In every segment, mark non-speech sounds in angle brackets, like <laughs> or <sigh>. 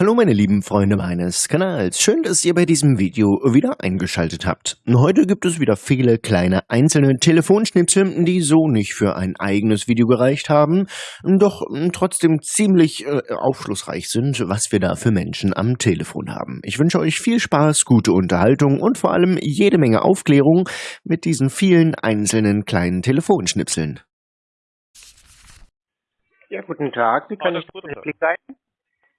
Hallo meine lieben Freunde meines Kanals, schön, dass ihr bei diesem Video wieder eingeschaltet habt. Heute gibt es wieder viele kleine einzelne Telefonschnipsel, die so nicht für ein eigenes Video gereicht haben, doch trotzdem ziemlich äh, aufschlussreich sind, was wir da für Menschen am Telefon haben. Ich wünsche euch viel Spaß, gute Unterhaltung und vor allem jede Menge Aufklärung mit diesen vielen einzelnen kleinen Telefonschnipseln. Ja, guten Tag, wie kann Hallo, ich behilflich sein?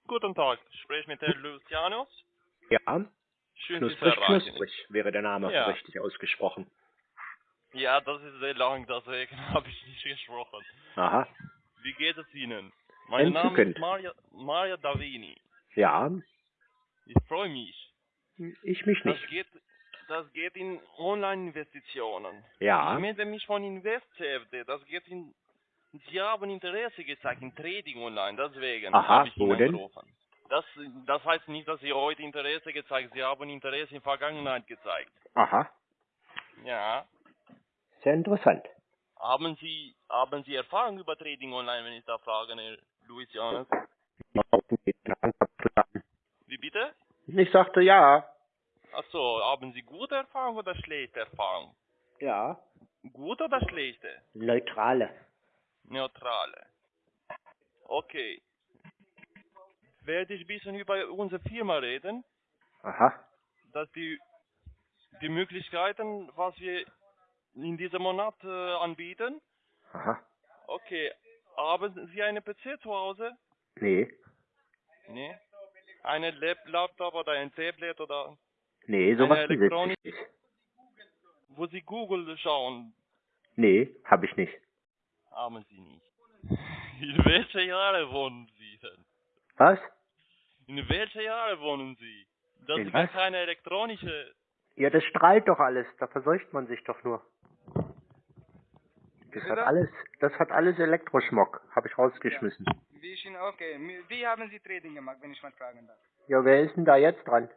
Guten Tag, ich spreche mit Herrn Lucianus. Ja, Schön, knusprig, knusprig wäre der Name Ja. richtig ausgesprochen. Ja, das ist sehr lang, deswegen <laughs> habe ich nicht gesprochen. Aha, Wie geht es Ihnen? Mein Name Entzückend. ist Maria, Maria Davini. ja, Ich freue mich. ich mich Das nicht. geht, das geht in Online-Investitionen. Ja, Ich melde mich von InvestCFD. Das geht in... Sie haben Interesse gezeigt in Trading online, deswegen Aha, habe ich wo denn? angerufen. Das, das heißt nicht, dass Sie heute Interesse gezeigt Sie haben Interesse in Vergangenheit gezeigt. aha, Ja. sehr interessant. Haben Sie, haben Sie Erfahrung über Trading online, wenn ich da frage, Herr Lucianus? Wie bitte? Ich sagte ja. Achso, haben Sie gute Erfahrung oder schlechte Erfahrung? Ja, Gute oder schlechte? neutrale. Neutrale. Okay. Werde ich ein bisschen über unsere Firma reden, Aha, dass die, die Möglichkeiten, was wir in diesem Monat äh, anbieten. aha, Okay. Haben Sie eine PC zu Hause? nee, Nee. Eine Lap Laptop oder ein Tablet oder nee, sowas Eine Elektronik- ich nicht. wo Sie Google schauen, Nee, habe ich nicht. Haben Sie nicht. <laughs> In welche Jahre wohnen Sie denn? Was? In welche Jahre wohnen Sie? Das In ist gar was? keine elektronische. Ja, das strahlt doch alles, da verseucht man sich doch nur. Das hat alles, das hat alles Elektroschmuck, habe ich rausgeschmissen. Wie ich Ihnen, okay. Wie haben Sie Trading gemacht, wenn ich mal fragen darf? Ja, wer ist denn da jetzt dran?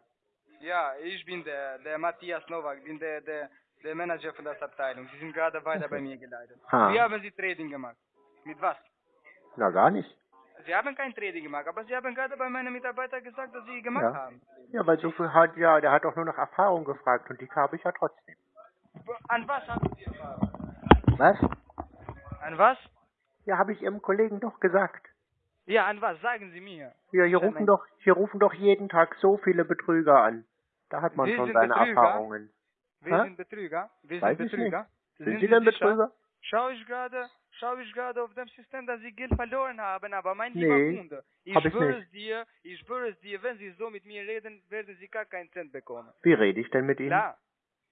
Ja, ich bin der, der Matthias Nowak, bin der, der, der Manager von der Abteilung. Sie sind gerade weiter bei mir geleitet. Ah. Wie haben Sie Trading gemacht? Mit was? Na, gar nicht. Sie haben kein Trading gemacht, aber Sie haben gerade bei meinen Mitarbeitern gesagt, dass Sie gemacht Ja. haben. Ja, weil so viel hat, ja, der hat doch nur nach Erfahrung gefragt und die habe ich ja trotzdem. An was haben Sie Erfahrung? Was? An was? Ja, habe ich Ihrem Kollegen doch gesagt. Ja, an was? Sagen Sie mir. Ja, hier rufen doch, hier rufen doch jeden Tag so viele Betrüger an. Da hat man Wir schon seine Betrüger? Erfahrungen. Wir Hä? sind Betrüger. Wir Weiß sind ich Betrüger. Sind, Sie denn sicher? Betrüger? Schau ich gerade, schau ich gerade auf dem System, dass Sie Geld verloren haben, aber mein Nee, lieber Kunde, ich ich schwöre es dir, ich schwöre es dir, wenn Sie so mit mir reden, werden Sie gar keinen Cent bekommen. Wie rede ich denn mit Ihnen? Klar.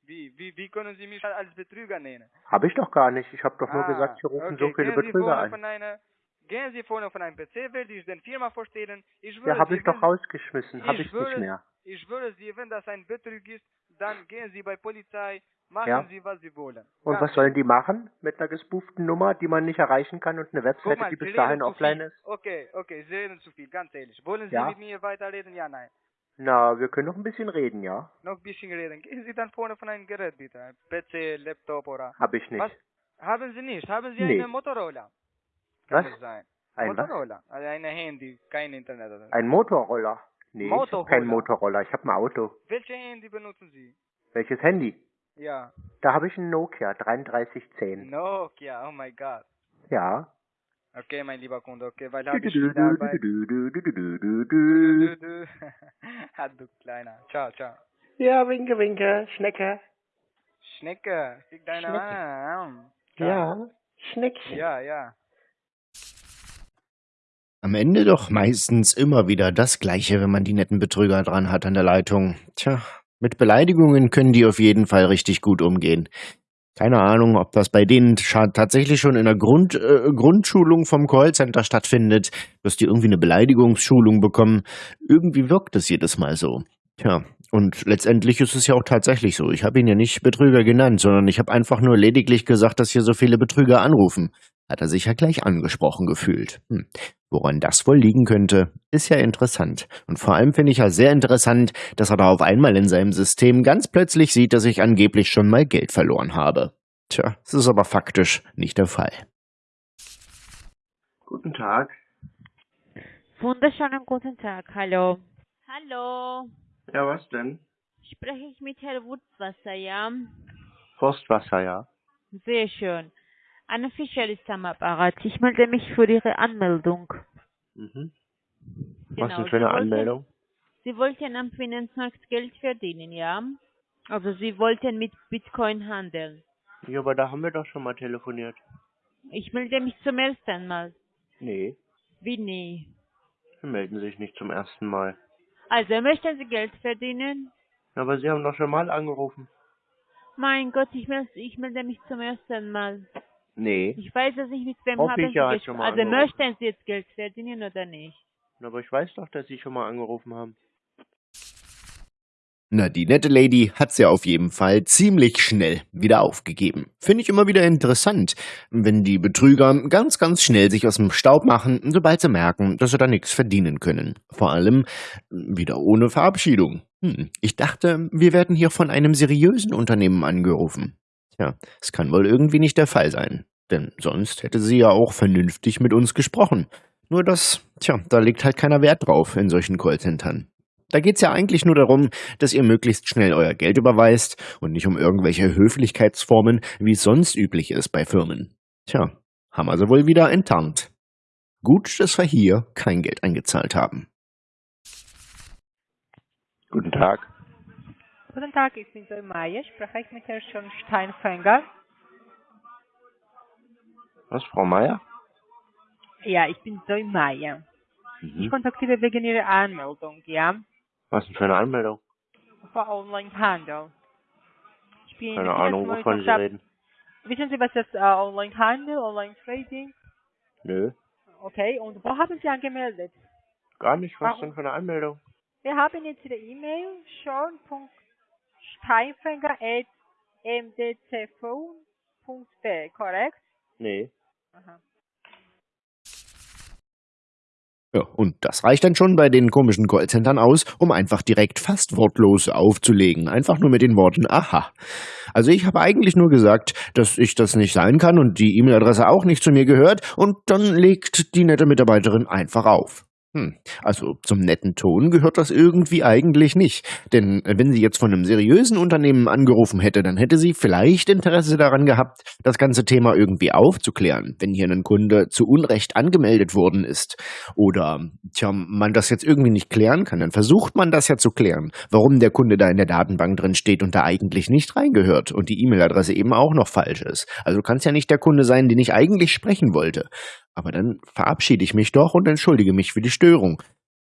Wie, wie, wie können Sie mich als Betrüger nennen? Habe ich doch gar nicht. Ich habe doch nur Ah, gesagt, hier rufen okay. so viele gehen Sie Betrüger. Von einer, gehen Sie vorne von einem PC, werde ich den Firma vorstellen. Ich Ja, habe Sie, ich doch Sie- rausgeschmissen. Habe ich schwöre, nicht mehr. Ich schwöre Sie, wenn das ein Betrug ist, dann gehen Sie bei Polizei, machen Ja. Sie, was Sie wollen. Und Ganz was sollen die machen mit einer gespooften Nummer, die man nicht erreichen kann und eine Webseite, mal, die bis dahin offline ist? Okay, okay, Sie reden zu viel, ganz ehrlich. Wollen Sie Ja. mit mir weiterreden? Ja, nein. Na, wir können noch ein bisschen reden, ja? Noch ein bisschen reden. Gehen Sie dann vorne von einem Gerät, bitte. Ein PC, Laptop oder... Habe ich nicht. Was? Haben Sie nicht? Haben Sie Nee. eine Motorola? Was? Kann es sein. Ein was? Motorola. Also eine Handy, kein Internet. Oder? Ein Motorroller. Nee, ich hab Motorroller. kein Motorroller. Ich habe ein Auto. Welche Handy benutzen Sie? Welches Handy? Ja. Da habe ich ein Nokia 3310. Nokia, oh mein Gott. Ja. Okay, mein lieber Kunde, okay, weil habe ich du. du. Ah, du Kleiner. Ciao, ciao. Ja, winke, winke, Schnecke. Schnecke, fick deine Schnecke. Mann. Ja, Schneckchen. Ja, ja. Am Ende doch meistens immer wieder das Gleiche, wenn man die netten Betrüger dran hat an der Leitung. Tja, mit Beleidigungen können die auf jeden Fall richtig gut umgehen. Keine Ahnung, ob das bei denen tatsächlich schon in der Grund, äh, Grundschulung vom Callcenter stattfindet, dass die irgendwie eine Beleidigungsschulung bekommen. Irgendwie wirkt es jedes Mal so. Tja, und letztendlich ist es ja auch tatsächlich so. Ich habe ihn ja nicht Betrüger genannt, sondern ich habe einfach nur lediglich gesagt, dass hier so viele Betrüger anrufen. Hat er sich ja gleich angesprochen gefühlt. Hm. Woran das wohl liegen könnte, ist ja interessant. Und vor allem finde ich ja sehr interessant, dass er da auf einmal in seinem System ganz plötzlich sieht, dass ich angeblich schon mal Geld verloren habe. Tja, das ist aber faktisch nicht der Fall. Guten Tag. Wunderschönen guten Tag, hallo. Hallo, Ja, was denn? spreche ich mit Herrn Wurzwasser, ja? Forstwasser, ja. Sehr schön. Anne Fischer ist am Apparat. Ich melde mich für Ihre Anmeldung. Mhm. Genau, Was denn für eine Sie wollten- Anmeldung? Sie wollten am Finanzmarkt Geld verdienen, ja? Also Sie wollten mit Bitcoin handeln. Ja, aber da haben wir doch schon mal telefoniert. Ich melde mich zum ersten Mal. Nee, Wie nie? Sie melden sich nicht zum ersten Mal. Also möchten Sie Geld verdienen? Aber Sie haben doch schon mal angerufen. Mein Gott, ich melde, ich melde mich zum ersten Mal. Nee. Ich weiß es nicht, mit wem Hoffe haben ich, Sie ja, schon mal Also angerufen. möchten Sie jetzt Geld verdienen oder nicht? Aber ich weiß doch, dass Sie schon mal angerufen haben. Na, die nette Lady hat's ja auf jeden Fall ziemlich schnell wieder aufgegeben. Finde ich immer wieder interessant, wenn die Betrüger ganz, ganz schnell sich aus dem Staub machen, sobald sie merken, dass sie da nichts verdienen können. Vor allem wieder ohne Verabschiedung. Hm, ich dachte, wir werden hier von einem seriösen Unternehmen angerufen. Tja, es kann wohl irgendwie nicht der Fall sein. Denn sonst hätte sie ja auch vernünftig mit uns gesprochen. Nur das, tja, da legt halt keiner Wert drauf in solchen Callcentern. Da geht's ja eigentlich nur darum, dass ihr möglichst schnell euer Geld überweist und nicht um irgendwelche Höflichkeitsformen, wie es sonst üblich ist bei Firmen. Tja, haben also wohl wieder enttarnt. Gut, dass wir hier kein Geld eingezahlt haben. Guten Tag. Guten Tag, ich bin Zoe Meier. Spreche ich mit Herrn Steinfänger? Was, Frau Meier? Ja, ich bin Zoe Meier. Ich Mhm. kontaktiere wegen Ihrer Anmeldung, ja? Was denn für eine Anmeldung? Für Onlinehandel. Ich bin Keine Ahnung, wovon Sie reden. Wissen Sie, was das äh, Onlinehandel, Online-Trading? Nö, Okay, und wo haben Sie angemeldet? gar nicht. Was denn für eine Anmeldung? Wir haben jetzt Ihre E-Mail schon.steinfänger.mdcv.de, korrekt? Nee. Aha. Ja, und das reicht dann schon bei den komischen Callcentern aus, um einfach direkt fast wortlos aufzulegen. Einfach nur mit den Worten Aha. Also ich habe eigentlich nur gesagt, dass ich das nicht sein kann und die E-Mail-Adresse auch nicht zu mir gehört und dann legt die nette Mitarbeiterin einfach auf. Hm, also zum netten Ton gehört das irgendwie eigentlich nicht. Denn wenn sie jetzt von einem seriösen Unternehmen angerufen hätte, dann hätte sie vielleicht Interesse daran gehabt, das ganze Thema irgendwie aufzuklären, wenn hier ein Kunde zu Unrecht angemeldet worden ist. Oder, tja, man das jetzt irgendwie nicht klären kann, dann versucht man das ja zu klären, warum der Kunde da in der Datenbank drin steht und da eigentlich nicht reingehört und die E-Mail-Adresse eben auch noch falsch ist. Also kann es ja nicht der Kunde sein, den ich eigentlich sprechen wollte. Aber dann verabschiede ich mich doch und entschuldige mich für die Störung.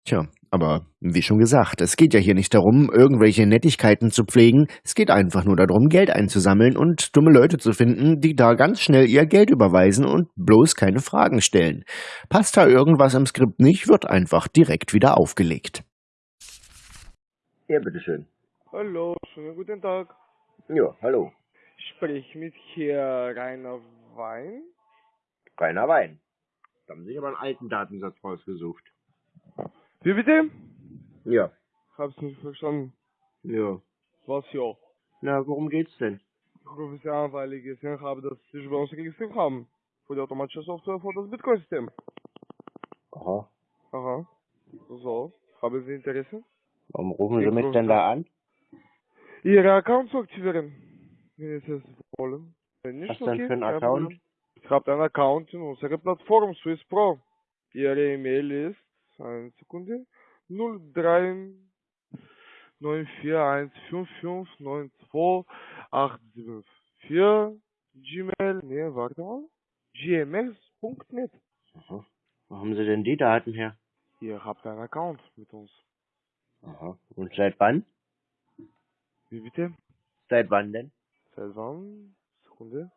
Tja, aber wie schon gesagt, es geht ja hier nicht darum, irgendwelche Nettigkeiten zu pflegen, es geht einfach nur darum, Geld einzusammeln und dumme Leute zu finden, die da ganz schnell ihr Geld überweisen und bloß keine Fragen stellen. Passt da irgendwas im Skript nicht, wird einfach direkt wieder aufgelegt. Ja, bitteschön. Hallo, schönen guten Tag. Ja, hallo. Sprich mit hier Rainer Wein. Rainer Wein. Da haben sich aber einen alten Datensatz rausgesucht. Wie bitte? Ja. Hab's nicht verstanden. Ja. Was ja? Na, worum geht's denn? Ich rufe Sie an, weil ich gesehen habe, dass Sie sich bei uns registriert haben. Für die automatische Software für das Bitcoin-System. Aha. Aha. So. Haben Sie Interesse? Warum rufen Sie mich denn da an? Ihre Account zu aktivieren. Wenn Sie es wollen. Wenn nicht, Was denn okay, für ein Account? Ich habe einen Account in unserer Plattform Swiss Pro. Ihre E-Mail ist, eine Sekunde, 03 941559284 Gmail, nee, warte mal, gmx.net. Aha. Wo haben Sie denn die Daten her? Ihr habt einen Account mit uns. Aha. Und seit wann? Wie bitte? Seit wann denn? Seit wann? Sekunde.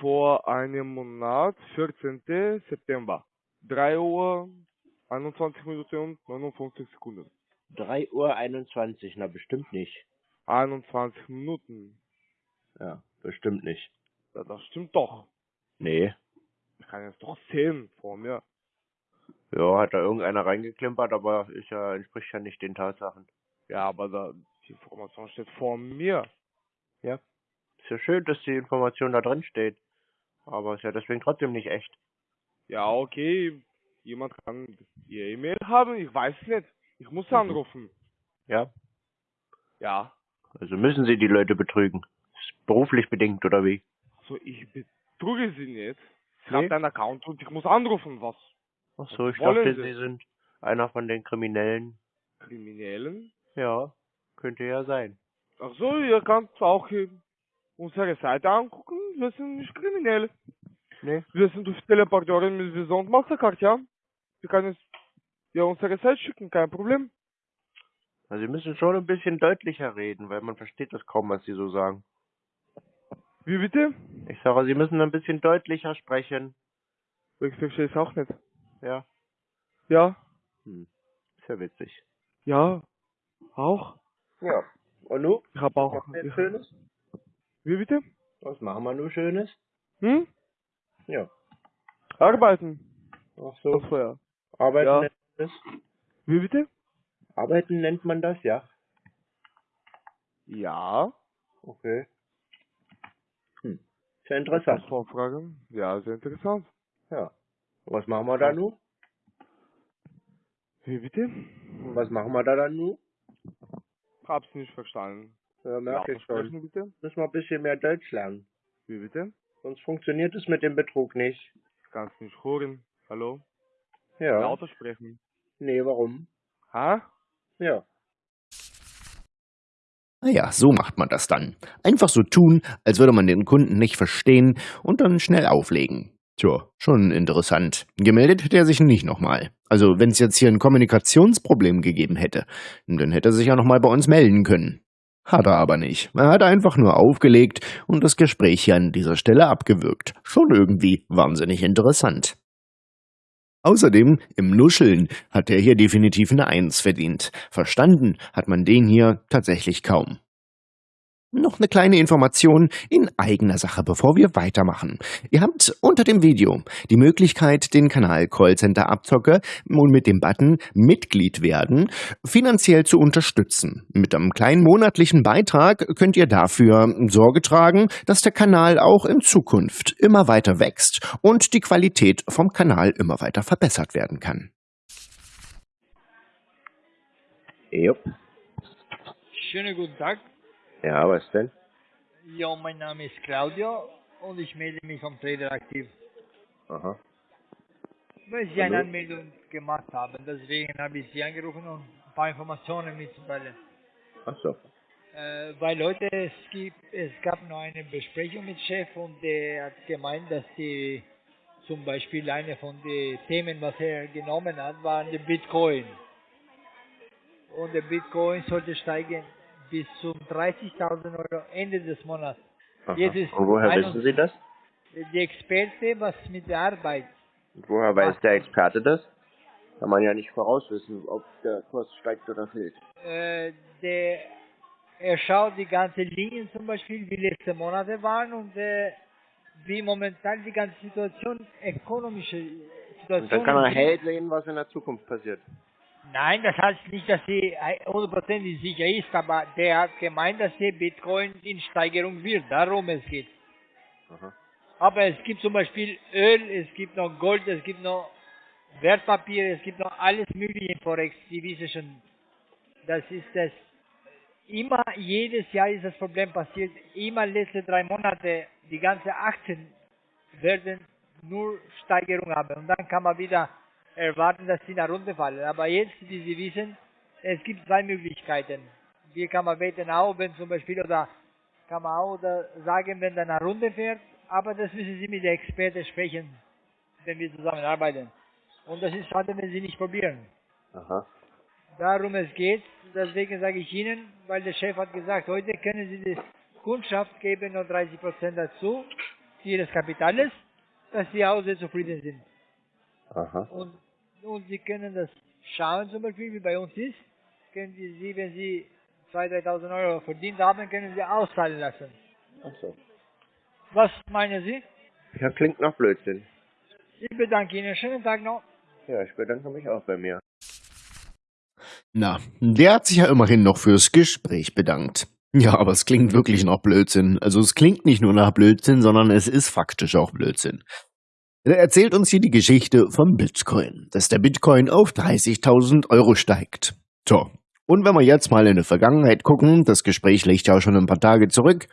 Vor einem Monat, 14. September. 3 Uhr, 21 Minuten und 59 Sekunden. 3 Uhr 21, na bestimmt nicht. 21 Minuten. Ja, bestimmt nicht. Ja, das stimmt doch. Nee. Ich kann jetzt doch sehen vor mir. Ja, hat da irgendeiner reingeklimpert, aber ist ja, entspricht ja nicht den Tatsachen. Ja, aber da, die Information steht vor mir. Ja. Ist ja schön, dass die Information da drin steht. Aber ist ja deswegen trotzdem nicht echt. Ja, okay. Jemand kann ihr E-Mail haben, ich weiß nicht. Ich muss anrufen. Ja. Ja. Also müssen Sie die Leute betrügen. Ist beruflich bedingt, oder wie? So, ich betrüge sie nicht. Ich Nee. habe einen Account und ich muss anrufen. Was? Ach so, ich Wollen dachte, Sie? Sie sind einer von den Kriminellen. Kriminellen? Ja, könnte ja sein. Ach so, ihr könnt auch unsere Seite angucken. Wir sind nicht kriminell. Nee. Wir sind auf Teleporteure mit Visa und Mastercard, ja? Wir können es ja unsere Seite schicken, kein Problem. Also Sie müssen schon ein bisschen deutlicher reden, weil man versteht das kaum, was Sie so sagen. Wie bitte? Ich sage, Sie müssen ein bisschen deutlicher sprechen. Ich verstehe es auch nicht. Ja. Ja? Hm. Ist ja witzig. Ja? Auch? Ja. Und nu? Ich habe auch. Was Schönes? Wie bitte? Was machen wir nur Schönes? Hm? Ja. Arbeiten. Ach So. Vorher. Arbeiten Ja. nennt man das? Wie bitte? Arbeiten nennt man das, ja. Ja. Okay. Hm. Ja Das interessant. Vorfragen. Ja, sehr interessant. Ja. Was machen wir da nun? Wie bitte? Was machen wir da dann nun? Hab's nicht verstanden. Ja, merke ich schon. Müssen wir ein bisschen mehr Deutsch lernen. Wie bitte? Sonst funktioniert es mit dem Betrug nicht. Ich kann's nicht hören. Hallo? Ja. Lauter sprechen. Nee, warum? Ha? Ja. Naja, so macht man das dann. Einfach so tun, als würde man den Kunden nicht verstehen und dann schnell auflegen. Tja, schon interessant. Gemeldet hätte er sich nicht nochmal. Also, wenn es jetzt hier ein Kommunikationsproblem gegeben hätte, dann hätte er sich ja nochmal bei uns melden können. Hat er aber nicht. Er hat einfach nur aufgelegt und das Gespräch hier an dieser Stelle abgewürgt. Schon irgendwie wahnsinnig interessant. Außerdem, im Nuscheln hat er hier definitiv eine Eins verdient. Verstanden hat man den hier tatsächlich kaum. Noch eine kleine Information in eigener Sache, bevor wir weitermachen. Ihr habt unter dem Video die Möglichkeit, den Kanal Callcenter Abzocke und mit dem Button Mitglied werden finanziell zu unterstützen. Mit einem kleinen monatlichen Beitrag könnt ihr dafür Sorge tragen, dass der Kanal auch in Zukunft immer weiter wächst und die Qualität vom Kanal immer weiter verbessert werden kann. Jupp. Schönen guten Tag. Ja, was denn? Ja, mein Name ist Claudio und ich melde mich vom Trader aktiv. Aha. Weil Sie eine? Anmeldung gemacht haben, deswegen habe ich Sie angerufen, um ein paar Informationen mitzuteilen. Ach so. Äh, weil heute es gibt, es gab noch eine Besprechung mit Chef und der hat gemeint, dass die zum Beispiel eine von den Themen, was er genommen hat, war der Bitcoin. Und der Bitcoin sollte steigen bis zum 30.000 Euro Ende des Monats. Aha. Jetzt ist Und woher 21 wissen Sie das? Die Experte, was mit der Arbeit. Und woher weiß der Experte das? Kann man ja nicht vorauswissen, ob der Kurs steigt oder fällt. Äh, der, er schaut die ganzen Linien zum Beispiel, wie letzte Monate waren und äh, wie momentan die ganze Situation, ökonomische Situation. Und dann kann er ist. hell sehen, was in der Zukunft passiert. Nein, das heißt nicht, dass sie hundertprozentig sicher ist, aber der hat gemeint, dass der Bitcoin in Steigerung wird. Darum es geht. Aha. Aber es gibt zum Beispiel Öl, es gibt noch Gold, es gibt noch Wertpapiere, es gibt noch alles mögliche in Forex, die wissen schon. Das ist das. Immer, jedes Jahr ist das Problem passiert. Immer letzte drei Monate, die ganze Aktien werden nur Steigerung haben. Und dann kann man wieder erwarten, dass sie nach unten fallen. Aber jetzt, wie Sie wissen, es gibt zwei Möglichkeiten. Hier kann man wetten auch, wenn zum Beispiel, oder kann man auch sagen, wenn der nach unten fährt. Aber das müssen Sie mit der Experte sprechen, wenn wir zusammenarbeiten. Und das ist schade, wenn Sie nicht probieren. Aha. Darum es geht, deswegen sage ich Ihnen, weil der Chef hat gesagt, heute können Sie die Kundschaft geben noch 30% dazu, Ihres Kapitales, dass Sie auch sehr zufrieden sind. Aha. Und, und Sie können das schauen, zum Beispiel, wie bei uns ist, können Sie, Sie wenn Sie 2.000, 3.000 Euro verdient haben, können Sie auszahlen lassen. Ach so. Was meinen Sie? Ja, klingt nach Blödsinn. Ich bedanke Ihnen. Schönen Tag noch. Ja, ich bedanke mich auch bei mir. Na, der hat sich ja immerhin noch fürs Gespräch bedankt. Ja, aber es klingt wirklich nach Blödsinn. Also es klingt nicht nur nach Blödsinn, sondern es ist faktisch auch Blödsinn. Er erzählt uns hier die Geschichte vom Bitcoin, dass der Bitcoin auf 30.000 Euro steigt. So, und wenn wir jetzt mal in die Vergangenheit gucken, das Gespräch liegt ja schon ein paar Tage zurück.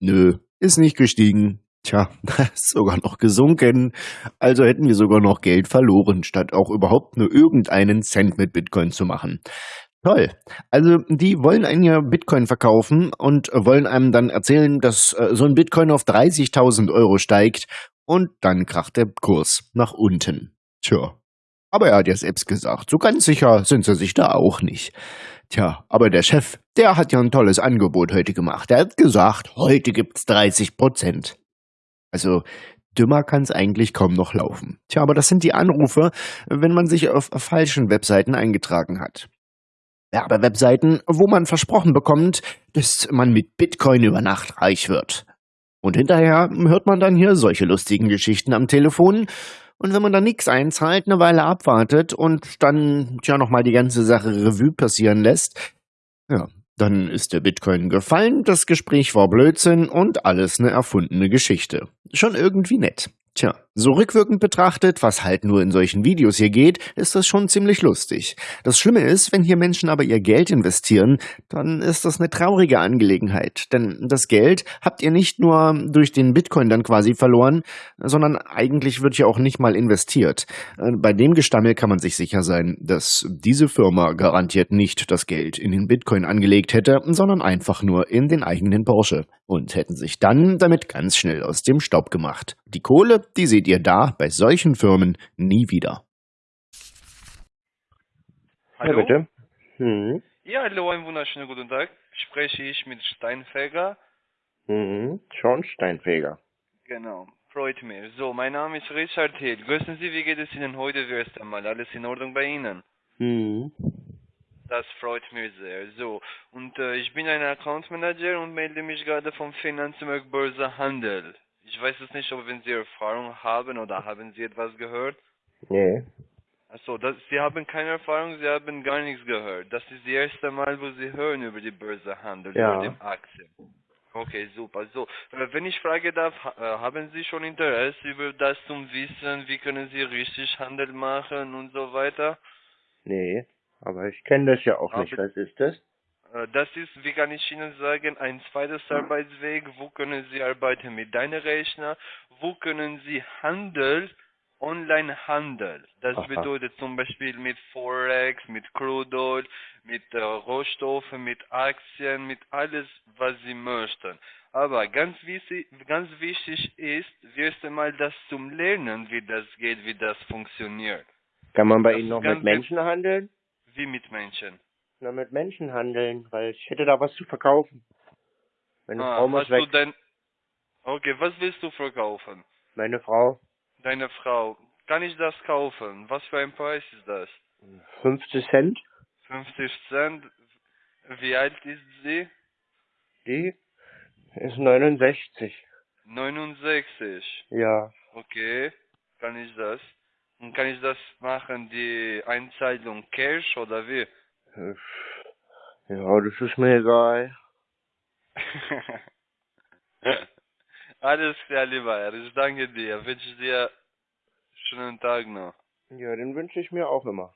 Nö, ist nicht gestiegen. Tja, ist <laughs> sogar noch gesunken. Also hätten wir sogar noch Geld verloren, statt auch überhaupt nur irgendeinen Cent mit Bitcoin zu machen. Toll. Also die wollen einen ja Bitcoin verkaufen und wollen einem dann erzählen, dass äh, so ein Bitcoin auf 30.000 Euro steigt und dann kracht der Kurs nach unten. Tja. Aber er hat ja selbst gesagt, so ganz sicher sind sie sich da auch nicht. Tja, aber der Chef, der hat ja ein tolles Angebot heute gemacht. Er hat gesagt, heute gibt's 30 Prozent. Also dümmer kann's eigentlich kaum noch laufen. Tja, aber das sind die Anrufe, wenn man sich auf falschen Webseiten eingetragen hat. Werbewebseiten, wo man versprochen bekommt, dass man mit Bitcoin über Nacht reich wird. Und hinterher hört man dann hier solche lustigen Geschichten am Telefon. Und wenn man dann nichts einzahlt, eine Weile abwartet und dann ja nochmal die ganze Sache Revue passieren lässt, ja, dann ist der Bitcoin gefallen, das Gespräch war Blödsinn und alles eine erfundene Geschichte. Schon irgendwie nett. Tja, so rückwirkend betrachtet, was halt nur in solchen Videos hier geht, ist das schon ziemlich lustig. Das Schlimme ist, wenn hier Menschen aber ihr Geld investieren, dann ist das eine traurige Angelegenheit. Denn das Geld habt ihr nicht nur durch den Bitcoin dann quasi verloren, sondern eigentlich wird ja auch nicht mal investiert. Äh, bei dem Gestammel kann man sich sicher sein, dass diese Firma garantiert nicht das Geld in den Bitcoin angelegt hätte, sondern einfach nur in den eigenen Porsche und hätten sich dann damit ganz schnell aus dem Staub gemacht. Die Kohle, die seht ihr da bei solchen Firmen nie wieder. Hallo? Ja, bitte. Mhm. Ja, hallo, einen wunderschönen guten Tag. Spreche ich mit Steinfeger? Mhm. Schornsteinfeger. Genau, freut mich. So, mein Name ist Richard Hill. Grüßen Sie, wie geht es Ihnen heute erst einmal? Alles in Ordnung bei Ihnen? Mhm. Das freut mich sehr. So, und äh, ich bin ein Account Manager und melde mich gerade vom Finanzmarkt Börse Handel. Ich weiß es nicht, ob wenn Sie Erfahrung haben oder haben Sie etwas gehört? Nee. Achso, das, Sie haben keine Erfahrung, Sie haben gar nichts gehört. Das ist das erste Mal, wo Sie hören über die Börse Handel, Ja. über die Aktien. Okay, super. So, äh, wenn ich frage darf, äh, haben Sie schon Interesse über das zum Wissen, wie können Sie richtig Handel machen und so weiter? Nee. Aber ich kenne das ja auch nicht. Aber- Was ist das? Äh, Das ist, wie kann ich Ihnen sagen, ein zweites Arbeitsweg. Wo können Sie arbeiten mit deinem Rechner? Wo können Sie Handel, Online-Handel? Das Aha. bedeutet zum Beispiel mit Forex, mit Crude Oil, mit äh, Rohstoffen, mit Aktien, mit alles, was Sie möchten. Aber ganz wichtig, ganz wichtig ist, erst einmal das zum Lernen, wie das geht, wie das funktioniert. Kann man bei Das Ihnen noch mit Menschen handeln? Wie mit Menschen. Na, mit Menschen handeln, weil ich hätte da was zu verkaufen. Meine Ah, Frau muss hast weg. du dein... Okay, was willst du verkaufen? Meine Frau, Deine Frau. Kann ich das kaufen? Was für ein Preis ist das? 50 Cent. 50 Cent. Wie alt ist sie? Die ist 69. 69. Ja. Okay. Kann ich das? Und kann ich das machen, die Einzahlung Cash oder wie? Äh, Ja, das ist mir egal. <laughs> Alles klar, lieber Herr. Ich danke dir. Wünsche dir schönen Tag noch. Ja, den wünsche ich mir auch immer.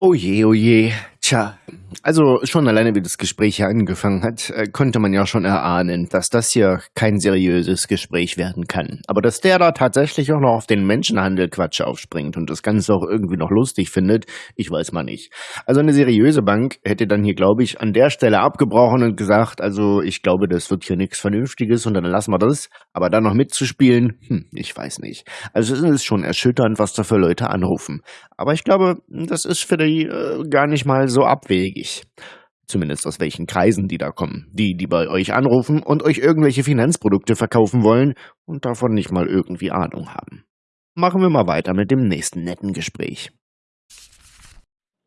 Oh je, oh je. Tja, also schon alleine wie das Gespräch hier angefangen hat, äh, konnte man ja schon erahnen, dass das hier kein seriöses Gespräch werden kann. Aber dass der da tatsächlich auch noch auf den Menschenhandel Quatsch aufspringt und das Ganze auch irgendwie noch lustig findet, ich weiß mal nicht. Also eine seriöse Bank hätte dann hier, glaube ich, an der Stelle abgebrochen und gesagt, also ich glaube, das wird hier nichts Vernünftiges und dann lassen wir das. Aber dann noch mitzuspielen, hm, ich weiß nicht. Also es ist schon erschütternd, was da für Leute anrufen. Aber ich glaube, das ist für die äh, gar nicht mal so abwegig. Zumindest aus welchen Kreisen die da kommen. Die, die bei euch anrufen und euch irgendwelche Finanzprodukte verkaufen wollen und davon nicht mal irgendwie Ahnung haben. Machen wir mal weiter mit dem nächsten netten Gespräch.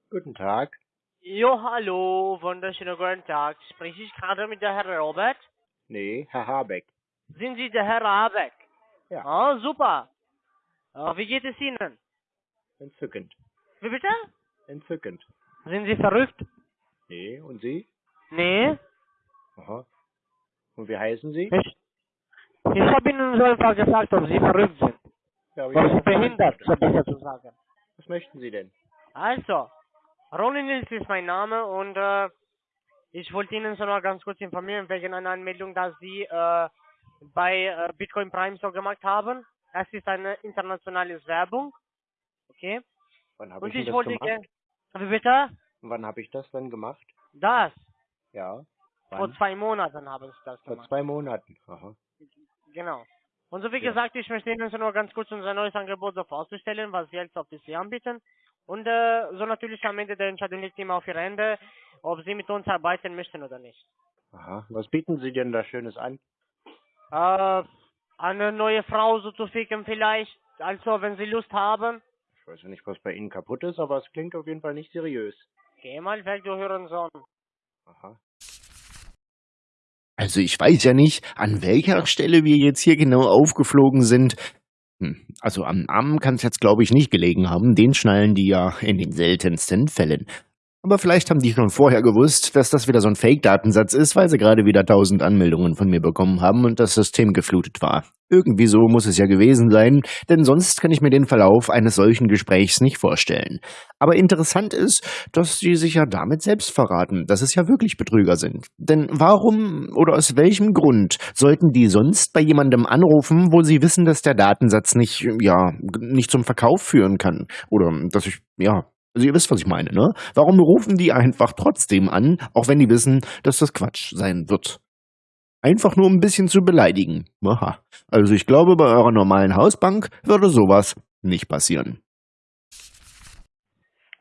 Guten Tag. Jo, hallo, wunderschönen guten Tag. Spreche ich gerade mit der Herr Robert? Nee, Herr Habeck. Sind Sie der Herr Abeck? Ja. Ah, super. Ah, wie geht es Ihnen? Entzückend. Wie bitte? Entzückend. Sind Sie verrückt? Nee, und Sie? Nee. Aha. Und wie heißen Sie? Ich, Ich habe Ihnen so einfach gesagt, ob Sie verrückt sind. Ja, Ob Sie behindert, so besser zu sagen. Was möchten Sie denn? Also, Ronny Nils ist mein Name und äh, ich wollte Ihnen so noch ganz kurz informieren wegen einer Anmeldung, dass Sie äh, bei äh, Bitcoin Prime so gemacht haben. Es ist eine internationale Werbung. Okay? Wann habe Und ich ich das wollte gemacht? Wie bitte? Wann habe ich das denn gemacht? Das. Ja. Vor Wann? zwei Monaten haben Sie das Vor gemacht. zwei Monaten. Aha. Genau. Und so wie Ja. gesagt, ich möchte Ihnen nur ganz kurz unser neues Angebot so vorzustellen, was wir jetzt auf anbieten. Und äh, so natürlich am Ende der Entscheidung liegt immer auf Ihr Ende, ob Sie mit uns arbeiten möchten oder nicht. Aha. Was bieten Sie denn da Schönes an? Äh, eine neue Frau so zu ficken vielleicht. Also, wenn Sie Lust haben, Ich weiß ja nicht, was bei Ihnen kaputt ist, aber es klingt auf jeden Fall nicht seriös. geh mal weg, du Hurensohn. Aha. Also ich weiß ja nicht, an welcher Stelle wir jetzt hier genau aufgeflogen sind. Hm, Also am Arm kann es jetzt, glaube ich, nicht gelegen haben. Den schnallen die ja in den seltensten Fällen. Aber vielleicht haben die schon vorher gewusst, dass das wieder so ein Fake-Datensatz ist, weil sie gerade wieder tausend Anmeldungen von mir bekommen haben und das System geflutet war. Irgendwie so muss es ja gewesen sein, denn sonst kann ich mir den Verlauf eines solchen Gesprächs nicht vorstellen. Aber interessant ist, dass sie sich ja damit selbst verraten, dass es ja wirklich Betrüger sind. Denn warum oder aus welchem Grund sollten die sonst bei jemandem anrufen, wo sie wissen, dass der Datensatz nicht, ja, nicht zum Verkauf führen kann? Oder dass ich, ja, also ihr wisst, was ich meine, ne? Warum rufen die einfach trotzdem an, auch wenn die wissen, dass das Quatsch sein wird? Einfach nur um ein bisschen zu beleidigen. Aha. Also ich glaube, bei eurer normalen Hausbank würde sowas nicht passieren.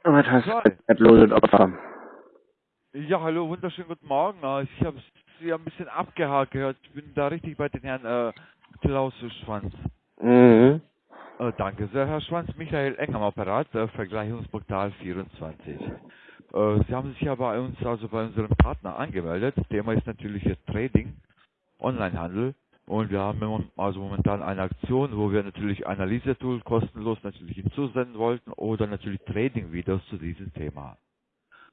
Was hast du Opfer? Ja, hallo, wunderschönen guten Morgen. Ich habe Sie ein bisschen abgehakt gehört. Ich bin da richtig bei den Herrn äh, Klaus Schwanz. Mhm. Äh, danke sehr, Herr Schwanz. Michael Eng am Apparat, äh, Vergleichungsportal 24. Äh, Sie haben sich ja bei uns, also bei unserem Partner angemeldet. Thema ist natürlich jetzt Trading, Onlinehandel. Und wir haben also momentan eine Aktion, wo wir natürlich Analyse-Tool kostenlos natürlich hinzusenden wollten oder natürlich Trading-Videos zu diesem Thema.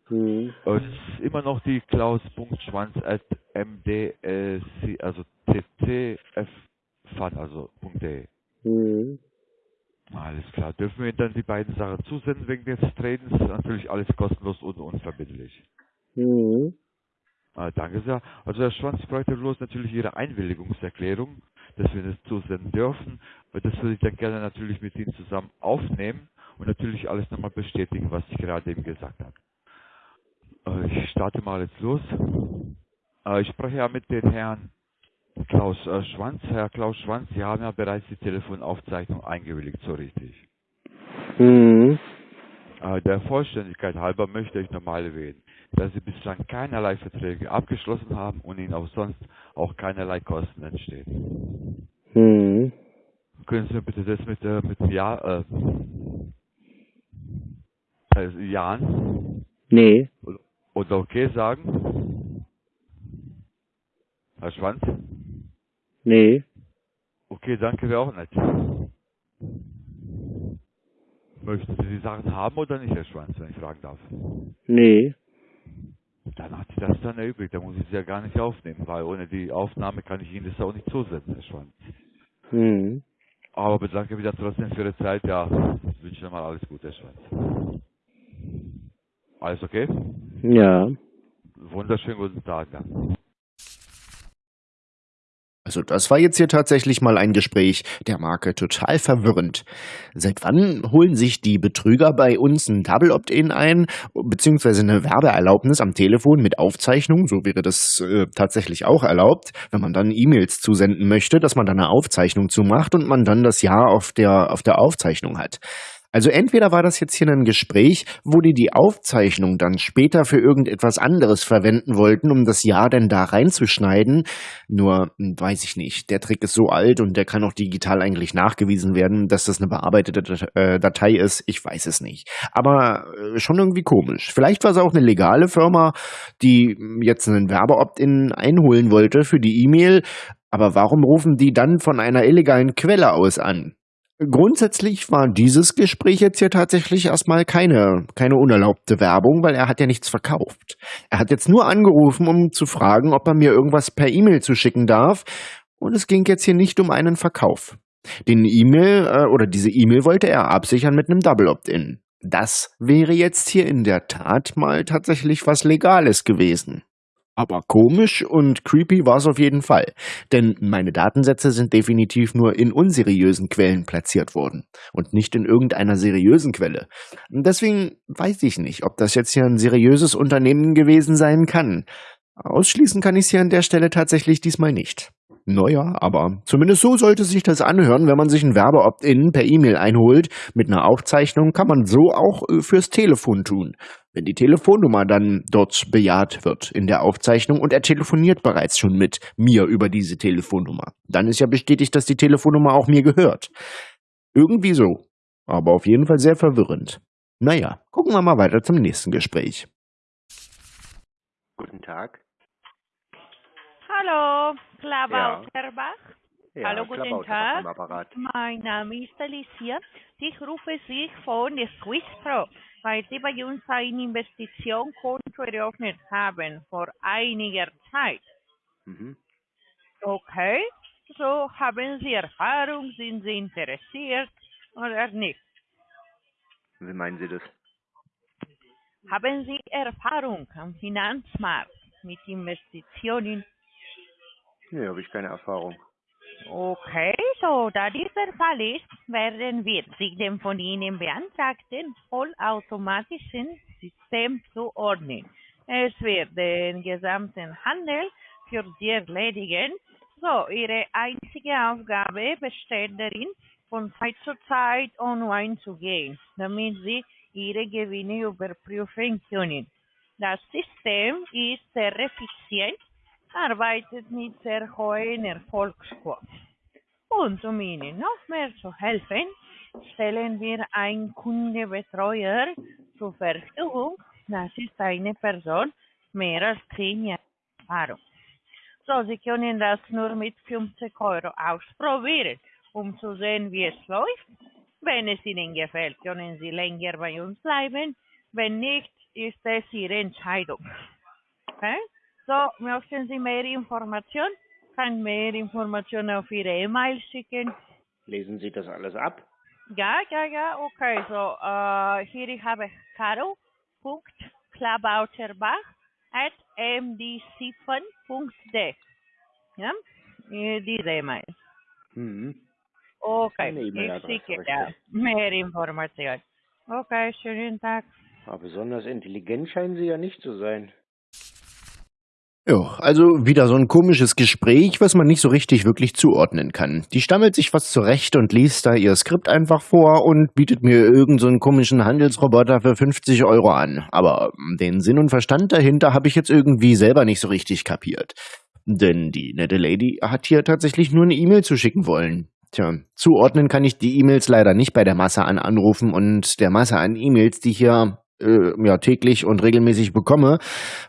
Mhm. Äh, Es ist immer noch die klaus.schwanz at mdc, also ttffan, also .de. Mhm. Alles klar. Dürfen wir Ihnen dann die beiden Sachen zusenden wegen des Tradens? Natürlich alles kostenlos und unverbindlich. Mhm. Äh, danke sehr. Also Herr Schwanz, ich bräuchte bloß natürlich Ihre Einwilligungserklärung, dass wir das zusenden dürfen. Weil Das würde ich dann gerne natürlich mit Ihnen zusammen aufnehmen und natürlich alles nochmal bestätigen, was ich gerade eben gesagt habe. Äh, ich starte mal jetzt los. Äh, ich spreche ja mit dem Herrn Klaus äh, Schwanz. Herr Klaus Schwanz, Sie haben ja bereits die Telefonaufzeichnung eingewilligt, so richtig. Mhm. Äh, Der Vollständigkeit halber möchte ich nochmal erwähnen, dass Sie bislang keinerlei Verträge abgeschlossen haben und Ihnen auch sonst auch keinerlei Kosten entstehen. Mhm. Können Sie mir bitte das mit, äh, mit Jahr, äh, äh, Jahren Nee. oder, oder okay sagen? Herr Schwanz? Nee. Okay, danke, wäre auch nett. Möchten Sie die Sachen haben oder nicht, Herr Schwanz, wenn ich fragen darf? Nee. Dann hat sich das dann erübrigt, da muss ich es ja gar nicht aufnehmen, weil ohne die Aufnahme kann ich Ihnen das auch nicht zusenden, Herr Schwanz. Mhm. Aber bedanke mich dann trotzdem für Ihre Zeit, ja, ich wünsche Ihnen mal alles Gute, Herr Schwanz. Alles okay? Ja. Wunderschönen guten Tag dann. Also das war jetzt hier tatsächlich mal ein Gespräch der Marke total verwirrend. Seit wann holen sich die Betrüger bei uns ein Double Opt-in ein, beziehungsweise eine Werbeerlaubnis am Telefon mit Aufzeichnung? So wäre das äh, tatsächlich auch erlaubt, wenn man dann E-Mails zusenden möchte, dass man dann eine Aufzeichnung zumacht und man dann das Jahr auf der, auf der Aufzeichnung hat. Also entweder war das jetzt hier ein Gespräch, wo die die Aufzeichnung dann später für irgendetwas anderes verwenden wollten, um das Jahr dann da reinzuschneiden. Nur hm, weiß ich nicht. Der Trick ist so alt und der kann auch digital eigentlich nachgewiesen werden, dass das eine bearbeitete äh, Datei ist. Ich weiß es nicht. Aber äh, schon irgendwie komisch. Vielleicht war es auch eine legale Firma, die hm, jetzt einen Werbeopt-in einholen wollte für die E-Mail. Aber warum rufen die dann von einer illegalen Quelle aus an? Grundsätzlich war dieses Gespräch jetzt hier tatsächlich erstmal keine, keine unerlaubte Werbung, weil er hat ja nichts verkauft. Er hat jetzt nur angerufen, um zu fragen, ob er mir irgendwas per E-Mail zuschicken darf. Und es ging jetzt hier nicht um einen Verkauf. Den E-Mail äh, oder diese E-Mail wollte er absichern mit einem Double Opt-in. Das wäre jetzt hier in der Tat mal tatsächlich was Legales gewesen. Aber komisch und creepy war es auf jeden Fall, denn meine Datensätze sind definitiv nur in unseriösen Quellen platziert worden und nicht in irgendeiner seriösen Quelle. Deswegen weiß ich nicht, ob das jetzt hier ein seriöses Unternehmen gewesen sein kann. Ausschließen kann ich es hier an der Stelle tatsächlich diesmal nicht. Naja, aber zumindest so sollte sich das anhören, wenn man sich ein Werbe-Opt-in per E-Mail einholt. Mit einer Aufzeichnung kann man so auch äh, fürs Telefon tun. Wenn die Telefonnummer dann dort bejaht wird in der Aufzeichnung und er telefoniert bereits schon mit mir über diese Telefonnummer, dann ist ja bestätigt, dass die Telefonnummer auch mir gehört. Irgendwie so. Aber auf jeden Fall sehr verwirrend. Naja, gucken wir mal weiter zum nächsten Gespräch. Guten Tag. Hallo, Klabauterbach. Ja, Hallo, guten Tag. Mein Name ist Alicia. Ich rufe Sie von der Swisspro, weil Sie bei uns ein Investitionskonto eröffnet haben vor einiger Zeit. Mhm. Okay, so haben Sie Erfahrung, sind Sie interessiert oder nicht? Wie meinen Sie das? Haben Sie Erfahrung am Finanzmarkt mit Investitionen? Nee, habe ich keine Erfahrung. Okay, so da dieser Fall ist, werden wir Sie dem von Ihnen beantragten vollautomatischen System zuordnen. Es wird den gesamten Handel für Sie erledigen. So, Ihre einzige Aufgabe besteht darin, von Zeit zu Zeit online zu gehen, damit Sie Ihre Gewinne überprüfen können. Das System ist sehr effizient arbeitet mit sehr hohen Erfolgsquoten. Und um Ihnen noch mehr zu helfen, stellen wir einen Kundenbetreuer zur Verfügung. Das ist eine Person mehr als zehn Jahre Erfahrung. So, Sie können das nur mit 50 Euro ausprobieren, um zu sehen, wie es läuft. Wenn es Ihnen gefällt, können Sie länger bei uns bleiben. Wenn nicht, ist es Ihre Entscheidung. Okay? So, möchten Sie mehr Informationen? Kann mehr Informationen auf Ihre E-Mail schicken. Lesen Sie das alles ab? Ja, ja, ja, okay. So, äh, hier ich habe caro.klabauterbach at. Ja, äh, diese E-Mail. Mhm. Okay, Eine ich schicke ja mehr Informationen. Okay, schönen Tag. Aber besonders intelligent scheinen Sie ja nicht zu sein. Ja, also wieder so ein komisches Gespräch, was man nicht so richtig wirklich zuordnen kann. Die stammelt sich was zurecht und liest da ihr Skript einfach vor und bietet mir irgendeinen so komischen Handelsroboter für 50 Euro an. Aber den Sinn und Verstand dahinter habe ich jetzt irgendwie selber nicht so richtig kapiert. Denn die nette Lady hat hier tatsächlich nur eine E-Mail zu schicken wollen. Tja, zuordnen kann ich die E-Mails leider nicht bei der Masse an Anrufen und der Masse an E-Mails, die hier äh, ja, täglich und regelmäßig bekomme.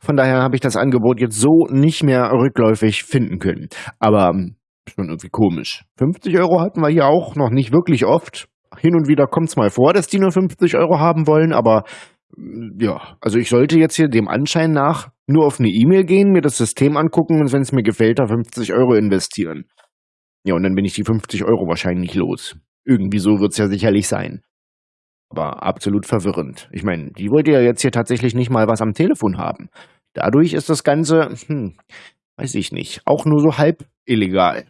Von daher habe ich das Angebot jetzt so nicht mehr rückläufig finden können. Aber ähm, schon irgendwie komisch. 50 Euro hatten wir hier auch noch nicht wirklich oft. Hin und wieder kommt es mal vor, dass die nur 50 Euro haben wollen, aber mm, ja, also ich sollte jetzt hier dem Anschein nach nur auf eine E-Mail gehen, mir das System angucken und wenn es mir gefällt, da 50 Euro investieren. Ja, und dann bin ich die 50 Euro wahrscheinlich los. Irgendwie so wird's ja sicherlich sein. Aber absolut verwirrend. Ich meine, die wollte ja jetzt hier tatsächlich nicht mal was am Telefon haben. Dadurch ist das Ganze, hm, weiß ich nicht, auch nur so halb illegal.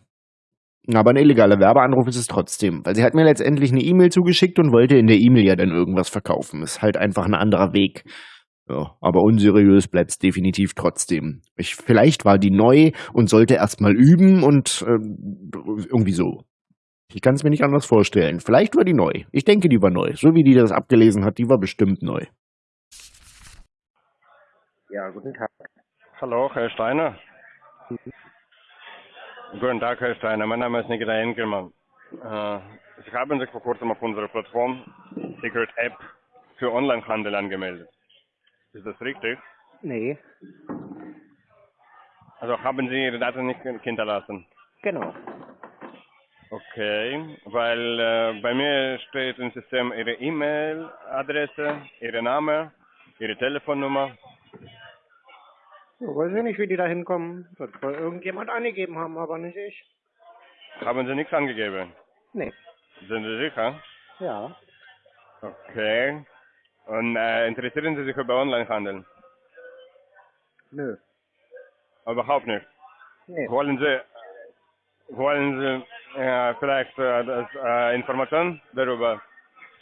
Aber ein illegaler Werbeanruf ist es trotzdem, weil sie hat mir letztendlich eine E-Mail zugeschickt und wollte in der E-Mail ja dann irgendwas verkaufen. Ist halt einfach ein anderer Weg. Ja, aber unseriös bleibt's definitiv trotzdem. Ich, vielleicht war die neu und sollte erstmal üben und ähm, irgendwie so. Ich kann es mir nicht anders vorstellen. Vielleicht war die neu. Ich denke, die war neu. So wie die das abgelesen hat, die war bestimmt neu. Ja, guten Tag. Hallo, Herr Steiner. Guten Tag, Herr Steiner. Mein Name ist Nikita Enkelmann. Äh, Sie haben sich vor kurzem auf unserer Plattform Secret App für Onlinehandel angemeldet. Ist das richtig? Nee, Also haben Sie Ihre Daten nicht hinterlassen? genau. Okay, weil äh, bei mir steht im System Ihre E-Mail-Adresse, Ihr Name, Ihre Telefonnummer. Ja, weiß ich nicht, wie die da hinkommen. Wird wohl irgendjemand angegeben haben, aber nicht ich. Haben Sie nichts angegeben? Nee. Sind Sie sicher? Ja. Okay. Und äh, interessieren Sie sich über Onlinehandel? Nö. Überhaupt nicht. Nee. Wollen Sie, wollen Sie äh, vielleicht äh, das, äh, Informationen darüber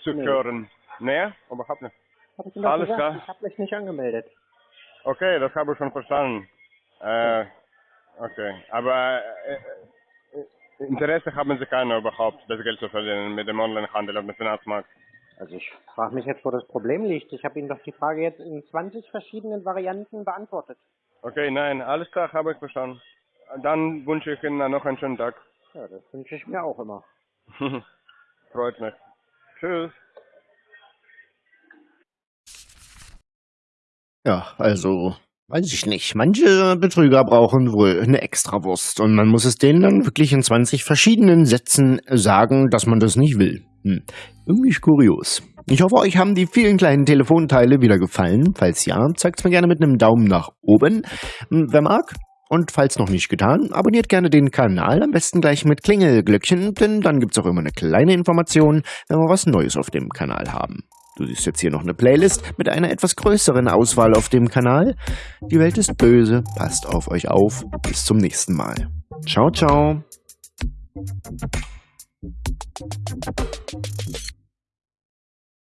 zu Nee. hören? Nee, überhaupt nicht. Hab ich Ihnen Alles gesagt, klar. ich habe mich nicht angemeldet. Okay, das habe ich schon verstanden. Äh, okay, aber äh, äh, Interesse haben Sie keine überhaupt, das Geld zu verdienen mit dem Onlinehandel auf dem Finanzmarkt? Also ich frage mich jetzt, wo das Problem liegt. Ich habe Ihnen doch die Frage jetzt in 20 verschiedenen Varianten beantwortet. Okay, nein, alles klar, habe ich verstanden. Dann wünsche ich Ihnen noch einen schönen Tag. Ja, das wünsche ich mir auch immer. <laughs> Freut mich. Tschüss. Ja, also, weiß ich nicht. Manche Betrüger brauchen wohl eine Extrawurst und man muss es denen dann wirklich in 20 verschiedenen Sätzen sagen, dass man das nicht will. Hm. Irgendwie kurios. Ich hoffe, euch haben die vielen kleinen Telefonteile wieder gefallen. Falls ja, zeigt's mir gerne mit einem Daumen nach oben. Hm, Wer mag, und falls noch nicht getan, abonniert gerne den Kanal, am besten gleich mit Klingelglöckchen, denn dann gibt's auch immer eine kleine Information, wenn wir was Neues auf dem Kanal haben. Du siehst jetzt hier noch eine Playlist mit einer etwas größeren Auswahl auf dem Kanal. Die Welt ist böse, passt auf euch auf. Bis zum nächsten Mal. Ciao, ciao.